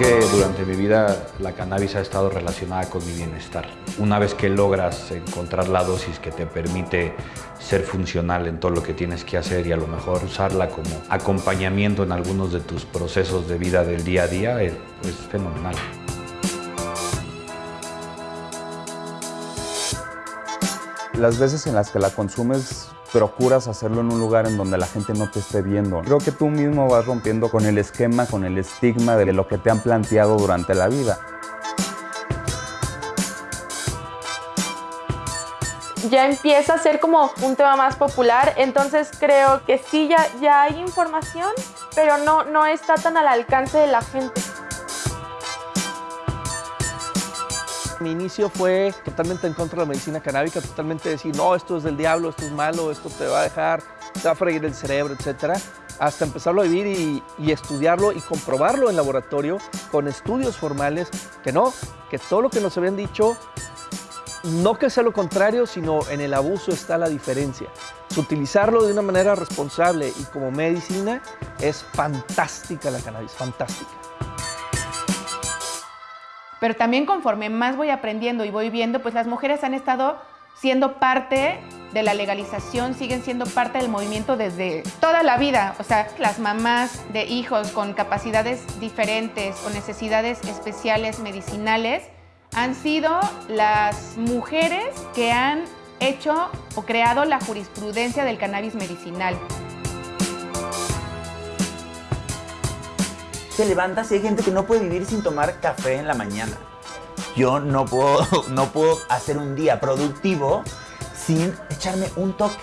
durante mi vida la cannabis ha estado relacionada con mi bienestar. Una vez que logras encontrar la dosis que te permite ser funcional en todo lo que tienes que hacer y a lo mejor usarla como acompañamiento en algunos de tus procesos de vida del día a día, es, es fenomenal. Las veces en las que la consumes procuras hacerlo en un lugar en donde la gente no te esté viendo. Creo que tú mismo vas rompiendo con el esquema, con el estigma de lo que te han planteado durante la vida. ya empieza a ser como un tema más popular, entonces creo que sí, ya, ya hay información, pero no, no está tan al alcance de la gente. Mi inicio fue totalmente en contra de la medicina canábica, totalmente decir, no, esto es del diablo, esto es malo, esto te va a dejar, te va a freír el cerebro, etc. Hasta empezarlo a vivir y, y estudiarlo y comprobarlo en laboratorio con estudios formales, que no, que todo lo que nos habían dicho, no que sea lo contrario, sino en el abuso está la diferencia. Utilizarlo de una manera responsable y como medicina es fantástica la cannabis, fantástica. Pero también conforme más voy aprendiendo y voy viendo, pues las mujeres han estado siendo parte de la legalización, siguen siendo parte del movimiento desde toda la vida. O sea, las mamás de hijos con capacidades diferentes o necesidades especiales medicinales han sido las mujeres que han hecho o creado la jurisprudencia del cannabis medicinal. te levantas y hay gente que no puede vivir sin tomar café en la mañana. Yo no puedo, no puedo hacer un día productivo sin echarme un toque.